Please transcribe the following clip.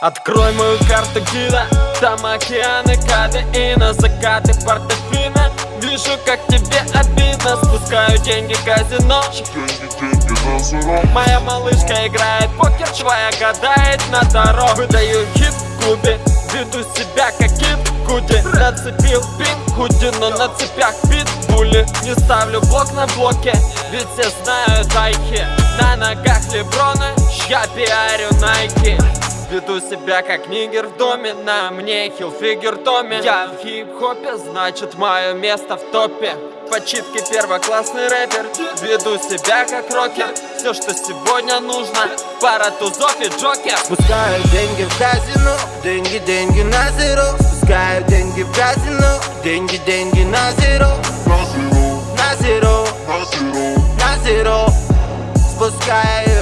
Открой мою карту гида Там океаны кадеина Закаты портофина Вижу, как тебе обидно. Спускаю деньги в казино. Моя малышка играет покер Твоя гадает на дорогу. Выдаю хит в клубе Веду себя как кит Куди. Нацепил пин худи Но на цепях питбули Не ставлю блок на блоке Ведь все знают айки На ногах леброны Я пиарю найки Веду себя как нигер в доме На мне хилфигер Томми. Я в хип-хопе, значит мое место в топе. Почитки первоклассный рэпер Веду себя как рокер. Все, что сегодня нужно Пара тузов и джокер. Спускаю деньги в казино Деньги, деньги на зеро. Спускаю деньги в казино Деньги, деньги на зеро На зеро На зеро. Спускаю